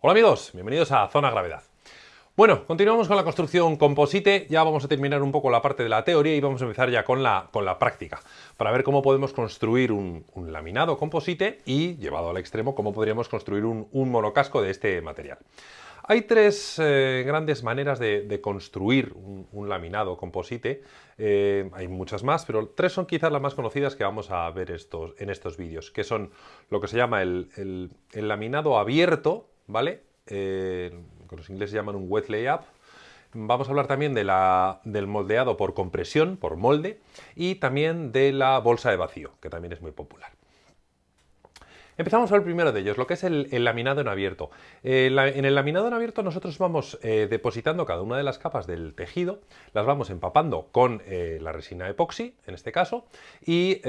Hola amigos, bienvenidos a Zona Gravedad. Bueno, continuamos con la construcción composite, ya vamos a terminar un poco la parte de la teoría y vamos a empezar ya con la, con la práctica, para ver cómo podemos construir un, laminado composite y, llevado al extremo, cómo podríamos construir un, monocasco de este material. Hay tres eh, grandes maneras de, construir un, laminado composite, eh, hay muchas más, pero tres son quizás las más conocidas que vamos a ver estos, en estos vídeos, que son lo que se llama el, el laminado abierto, ¿vale? Eh, los ingleses llaman un wet layup. Vamos a hablar también de la, del moldeado por compresión, por molde, y también de la bolsa de vacío, que también es muy popular. Empezamos por el primero de ellos, lo que es el, laminado en abierto. Eh, en el laminado en abierto nosotros vamos eh, depositando cada una de las capas del tejido, las vamos empapando con eh, la resina epoxi, en este caso, y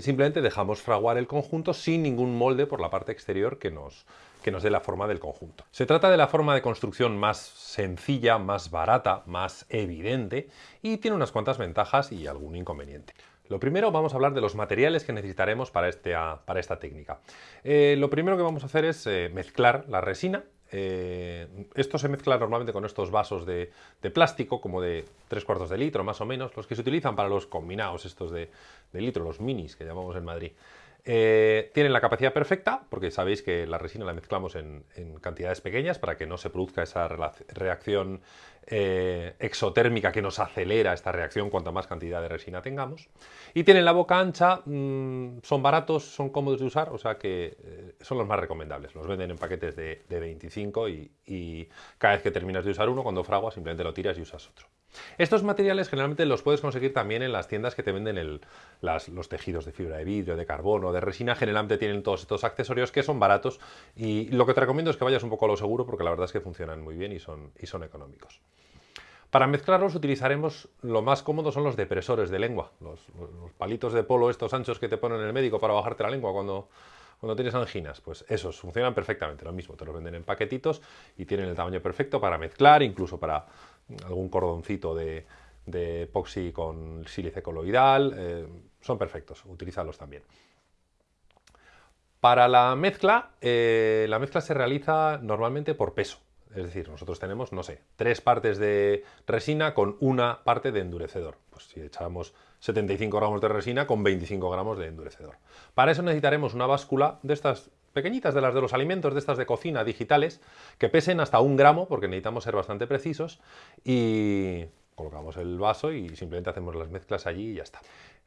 simplemente dejamos fraguar el conjunto sin ningún molde por la parte exterior que nos, que nos dé la forma del conjunto. Se trata de la forma de construcción más sencilla, más barata, más evidente y tiene unas cuantas ventajas y algún inconveniente. Lo primero vamos a hablar de los materiales que necesitaremos para, este, para esta técnica. Eh, lo primero que vamos a hacer es eh, mezclar la resina. Eh, esto se mezcla normalmente con estos vasos de, plástico, como de 3 cuartos de litro más o menos, los que se utilizan para los combinados estos de litro, los minis que llamamos en Madrid. Eh, tienen la capacidad perfecta, porque sabéis que la resina la mezclamos en, cantidades pequeñas para que no se produzca esa reacción eh, exotérmica que nos acelera esta reacción cuanta más cantidad de resina tengamos. Y tienen la boca ancha, mm, son baratos, son cómodos de usar, o sea que eh, son los más recomendables. Los venden en paquetes de, 25 y, y cada vez que terminas de usar uno, cuando fraguas, simplemente lo tiras y usas otro. Estos materiales generalmente los puedes conseguir también en las tiendas que te venden los tejidos de fibra de vidrio, de carbono, de resina. Generalmente tienen todos estos accesorios que son baratos y lo que te recomiendo es que vayas un poco a lo seguro porque la verdad es que funcionan muy bien y son, económicos. Para mezclarlos utilizaremos, lo más cómodo son los depresores de lengua, los, palitos de polo estos anchos que te ponen el médico para bajarte la lengua cuando, cuando tienes anginas, pues esos funcionan perfectamente, lo mismo, te los venden en paquetitos y tienen el tamaño perfecto para mezclar, incluso para algún cordoncito de, epoxi con sílice coloidal, eh, son perfectos, utilízalos también. Para la mezcla, eh, la mezcla se realiza normalmente por peso, es decir, nosotros tenemos, no sé, tres partes de resina con una parte de endurecedor. Pues si echamos 75 gramos de resina con 25 gramos de endurecedor. Para eso necesitaremos una báscula de estas pequeñitas de las de los alimentos, de estas de cocina digitales, que pesen hasta un gramo, porque necesitamos ser bastante precisos, y colocamos el vaso y simplemente hacemos las mezclas allí y ya está.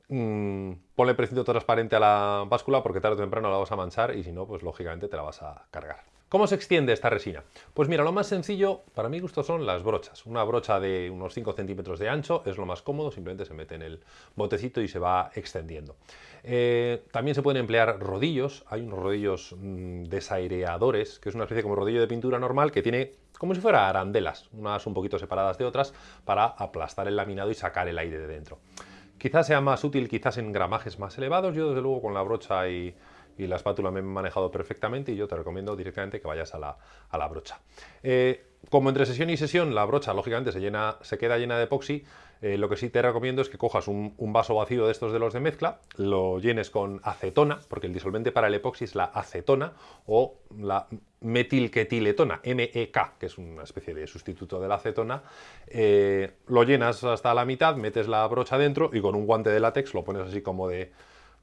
Mm, ponle precinto transparente a la báscula porque tarde o temprano la vas a manchar y si no, pues lógicamente te la vas a cargar. ¿Cómo se extiende esta resina? Pues mira, lo más sencillo, para mi gusto, son las brochas. Una brocha de unos 5 centímetros de ancho es lo más cómodo, simplemente se mete en el botecito y se va extendiendo. Eh, también se pueden emplear rodillos, hay unos rodillos mm, desaireadores, que es una especie como rodillo de pintura normal que tiene como si fuera arandelas, unas un poquito separadas de otras, para aplastar el laminado y sacar el aire de dentro. Quizás sea más útil quizás en gramajes más elevados, yo desde luego con la brocha y y la espátula me he manejado perfectamente y yo te recomiendo directamente que vayas a la, brocha. Eh, como entre sesión y sesión la brocha lógicamente se, llena, se queda llena de epoxi, eh, lo que sí te recomiendo es que cojas un, vaso vacío de estos de los de mezcla, lo llenes con acetona, porque el disolvente para el epoxi es la acetona o la metilketiletona, MEK, que es una especie de sustituto de la acetona, eh, lo llenas hasta la mitad, metes la brocha dentro y con un guante de látex lo pones así como de,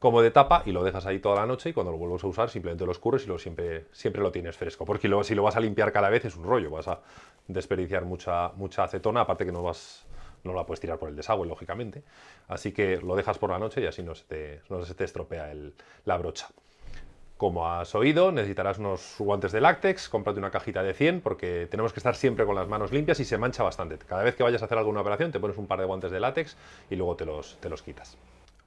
como de tapa y lo dejas ahí toda la noche y cuando lo vuelves a usar simplemente lo escurres y lo siempre, siempre lo tienes fresco. Porque si lo vas a limpiar cada vez es un rollo, vas a desperdiciar mucha, mucha acetona, aparte que no vas no la puedes tirar por el desagüe, lógicamente. Así que lo dejas por la noche y así no se te, no se te estropea la brocha. Como has oído, necesitarás unos guantes de látex, cómprate una cajita de 100 porque tenemos que estar siempre con las manos limpias y se mancha bastante. Cada vez que vayas a hacer alguna operación te pones un par de guantes de látex y luego te los, te los quitas.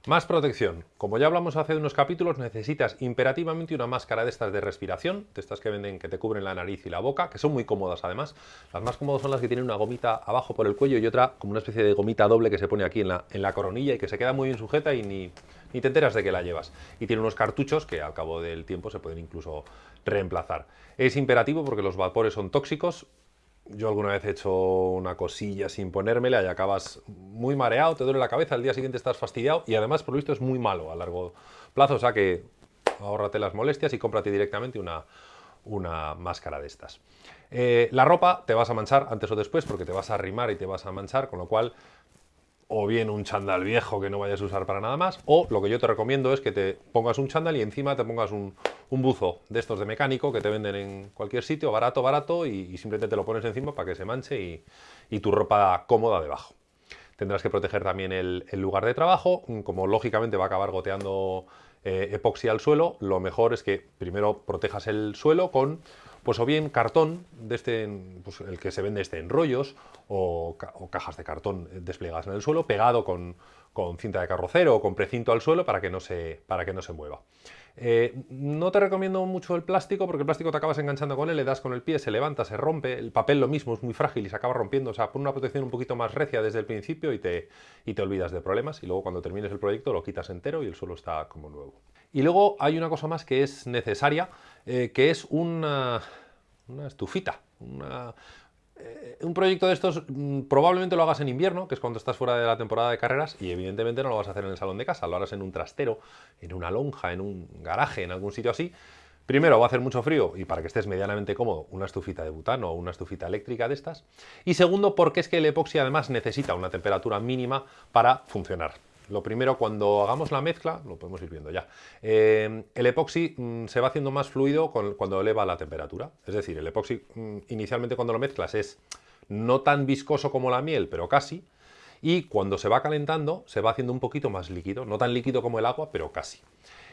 Más protección. Como ya hablamos hace unos capítulos, necesitas imperativamente una máscara de estas de respiración, de estas que venden que te cubren la nariz y la boca, que son muy cómodas además. Las más cómodas son las que tienen una gomita abajo por el cuello y otra como una especie de gomita doble que se pone aquí en la, coronilla y que se queda muy bien sujeta y ni, ni te enteras de que la llevas. Y tiene unos cartuchos que al cabo del tiempo se pueden incluso reemplazar. Es imperativo porque los vapores son tóxicos, yo alguna vez he hecho una cosilla sin ponérmela y acabas muy mareado, te duele la cabeza, al día siguiente estás fastidiado y además por lo visto es muy malo a largo plazo, o sea que ahórrate las molestias y cómprate directamente una, una máscara de estas. Eh, la ropa te vas a manchar antes o después porque te vas a arrimar y te vas a manchar, con lo cual o bien un chándal viejo que no vayas a usar para nada más, o lo que yo te recomiendo es que te pongas un chándal y encima te pongas un, buzo de estos de mecánico que te venden en cualquier sitio, barato, barato, y, simplemente te lo pones encima para que se manche y, tu ropa cómoda debajo. Tendrás que proteger también el, lugar de trabajo, como lógicamente va a acabar goteando eh, epoxi al suelo, lo mejor es que primero protejas el suelo con pues o bien cartón, de este, pues el que se vende este en rollos, o, cajas de cartón desplegadas en el suelo, pegado con, cinta de carrocero o con precinto al suelo para que no se, para que no se mueva. Eh, no te recomiendo mucho el plástico porque el plástico te acabas enganchando con él, le das con el pie, se levanta, se rompe, el papel lo mismo, es muy frágil y se acaba rompiendo, o sea, pon una protección un poquito más recia desde el principio y te, y te olvidas de problemas y luego cuando termines el proyecto lo quitas entero y el suelo está como nuevo. Y luego hay una cosa más que es necesaria, eh, que es una, estufita, eh, un proyecto de estos mm, probablemente lo hagas en invierno, que es cuando estás fuera de la temporada de carreras, y evidentemente no lo vas a hacer en el salón de casa, lo harás en un trastero, en una lonja, en un garaje, en algún sitio así. Primero, va a hacer mucho frío y para que estés medianamente cómodo, una estufita de butano o una estufita eléctrica de estas. Y segundo, porque es que el epoxi además necesita una temperatura mínima para funcionar. Lo primero, cuando hagamos la mezcla, lo podemos ir viendo ya, eh, el epoxi mm, se va haciendo más fluido cuando eleva la temperatura. Es decir, el epoxi mm, inicialmente cuando lo mezclas es no tan viscoso como la miel, pero casi, y cuando se va calentando se va haciendo un poquito más líquido, no tan líquido como el agua, pero casi.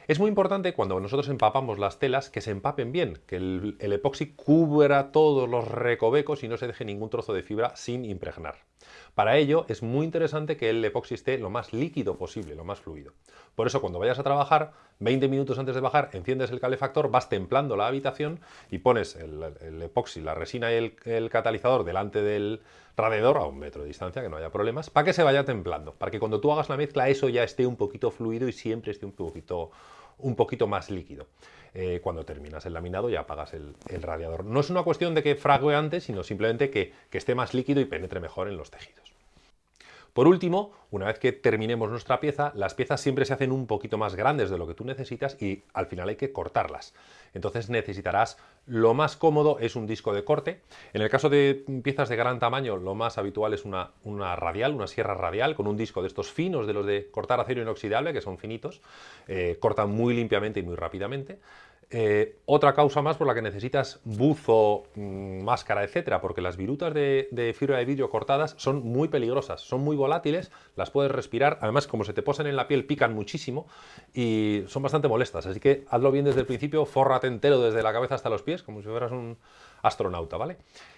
Es muy importante cuando nosotros empapamos las telas que se empapen bien, que el, el, epoxi cubra todos los recovecos y no se deje ningún trozo de fibra sin impregnar. Para ello es muy interesante que el epoxi esté lo más líquido posible, lo más fluido. Por eso cuando vayas a trabajar, 20 minutos antes de bajar, enciendes el calefactor, vas templando la habitación y pones el, epoxi, la resina y el, el catalizador delante del radiador a un metro de distancia, que no haya problemas, para que se vaya templando, para que cuando tú hagas la mezcla eso ya esté un poquito fluido y siempre esté un poquito un poquito más líquido. Eh, cuando terminas el laminado ya apagas el, radiador. No es una cuestión de que frague antes, sino simplemente que esté más líquido y penetre mejor en los tejidos. Por último, una vez que terminemos nuestra pieza, las piezas siempre se hacen un poquito más grandes de lo que tú necesitas y al final hay que cortarlas. Entonces necesitarás, lo más cómodo es un disco de corte. En el caso de piezas de gran tamaño, lo más habitual es una, radial, una sierra radial, con un disco de estos finos, de los de cortar acero inoxidable, que son finitos, eh, cortan muy limpiamente y muy rápidamente. Eh, otra causa más por la que necesitas buzo, mm, máscara, etcétera, porque las virutas de, fibra de vidrio cortadas son muy peligrosas, son muy volátiles, las puedes respirar, además como se te posan en la piel pican muchísimo y son bastante molestas, así que hazlo bien desde el principio, fórrate entero desde la cabeza hasta los pies, como si fueras un astronauta, ¿vale?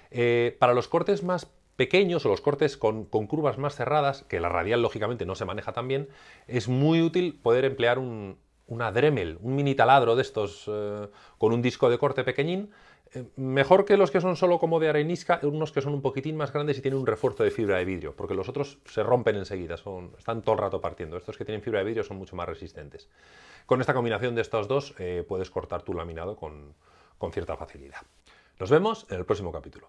Eh, para los cortes más pequeños o los cortes con, curvas más cerradas, que la radial lógicamente no se maneja tan bien, es muy útil poder emplear un, una Dremel, un mini taladro de estos eh, con un disco de corte pequeñín, eh, mejor que los que son solo como de arenisca, unos que son un poquitín más grandes y tienen un refuerzo de fibra de vidrio, porque los otros se rompen enseguida, son, están todo el rato partiendo. Estos que tienen fibra de vidrio son mucho más resistentes. Con esta combinación de estos dos eh, puedes cortar tu laminado con cierta facilidad. Nos vemos en el próximo capítulo.